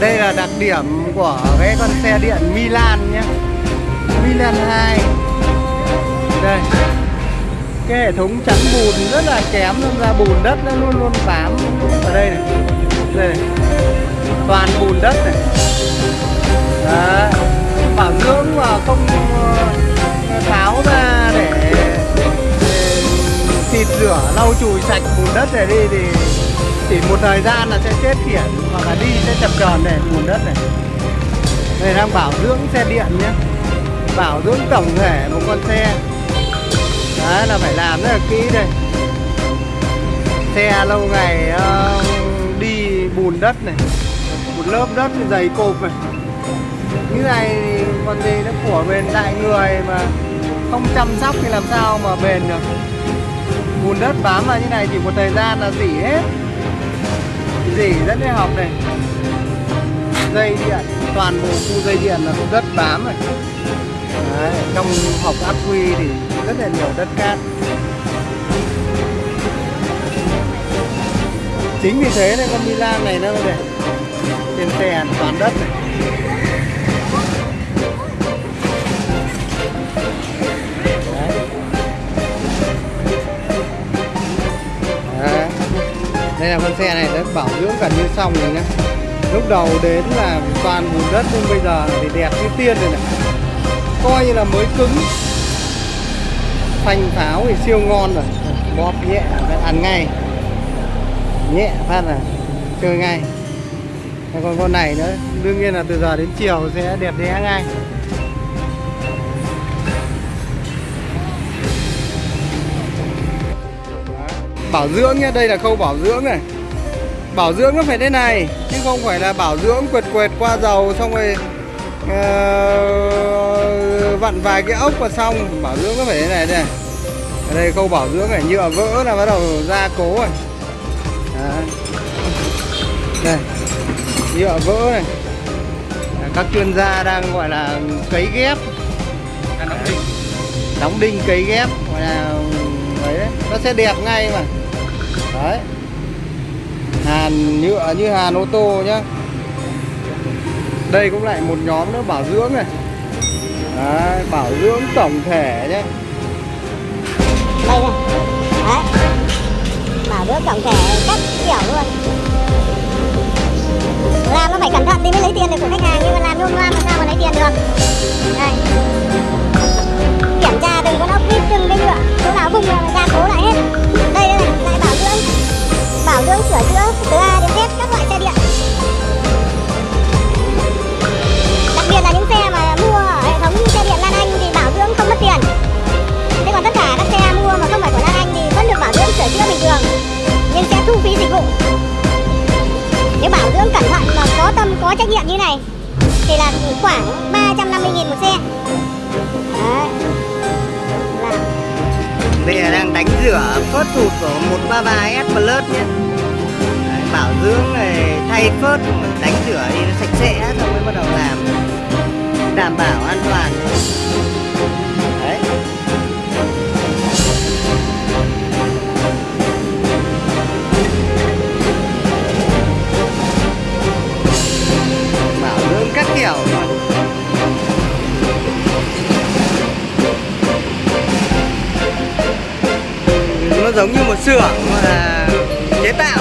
đây là đặc điểm của cái con xe điện Milan nhé. Milan 2 đây. Cái hệ thống chắn bùn rất là kém nên ra bùn đất nó luôn luôn bám ở đây này. Đây này. Toàn bùn đất này. Đấy. bảo dưỡng mà không ờ, tháo ra để, để xịt rửa lau chùi sạch bùn đất này đi thì chỉ một thời gian là sẽ chết khiển hoặc là đi sẽ chập tròn này bùn đất này. Đây đang bảo dưỡng xe điện nhé. Bảo dưỡng tổng thể một con xe. Đấy là phải làm rất là kỹ đây. Xe lâu ngày uh, đi bùn đất này một lớp đất dày cộp này. Như này thì còn gì nó của bền đại người mà không chăm sóc thì làm sao mà bền được. Bùn đất bám vào như này chỉ một thời gian là dỉ hết dỉ rất là học này. Dây điện toàn bộ khu dây điện là cũng đất bám này Đấy, trong học ác quy thì rất là nhiều đất cát. Chính vì thế nên con Milan này nó này trên xe toàn đất này. Đây là con xe này đã bảo dưỡng gần như xong rồi nhá. Lúc đầu đến là toàn bùn đất, nhưng bây giờ thì đẹp như tiên rồi này. Coi như là mới cứng. Phanh pháo thì siêu ngon rồi. Bóp nhẹ ăn ngay. Nhẹ phát là chơi ngay. Còn con này nữa, đương nhiên là từ giờ đến chiều sẽ đẹp đẽ ngay. Bảo dưỡng nhé đây là khâu bảo dưỡng này. Bảo dưỡng nó phải thế này chứ không phải là bảo dưỡng quệt quệt qua dầu xong rồi uh, vặn vài cái ốc và xong. Bảo dưỡng nó phải thế này đây. Ở đây khâu bảo dưỡng này nhựa vỡ là bắt đầu ra cố rồi. Đấy. đây nhựa vỡ này. Các chuyên gia đang gọi là cấy ghép. Đóng đinh. Đóng đinh cấy ghép gọi là đấy nó sẽ đẹp ngay mà. Đấy. Hàn nhựa à, như hàn ô tô nhá. Đây cũng lại một nhóm nữa bảo dưỡng này. Đấy, bảo dưỡng tổng thể nhé đây này. Đấy. Bảo dưỡng tổng thể các kiểu luôn. Làm nó phải cẩn thận thì mới lấy tiền được của khách hàng nhưng mà làm nhôm loa mà sao mà lấy tiền được? Bảo sửa chữa từ A đến Z các loại xe điện. Đặc biệt là những xe mà mua ở hệ thống xe điện Lan Anh thì bảo dưỡng không mất tiền. Thế còn tất cả các xe mua mà không phải của Lan Anh thì vẫn được bảo dưỡng sửa chữa bình thường, nhưng sẽ thu phí dịch vụ. Nếu bảo dưỡng cẩn thận và có tâm, có trách nhiệm như này, thì là khoảng 350 nghìn một xe. Đấy. Là đây là đang đánh rửa phớt thụt của 133S Plus nhé bảo dưỡng này, thay phớt đánh rửa thì nó sạch sẽ xong mới bắt đầu làm. Đảm bảo an toàn. Đấy. Bảo dưỡng các kiểu. Nó giống như một xưởng, mà chế tạo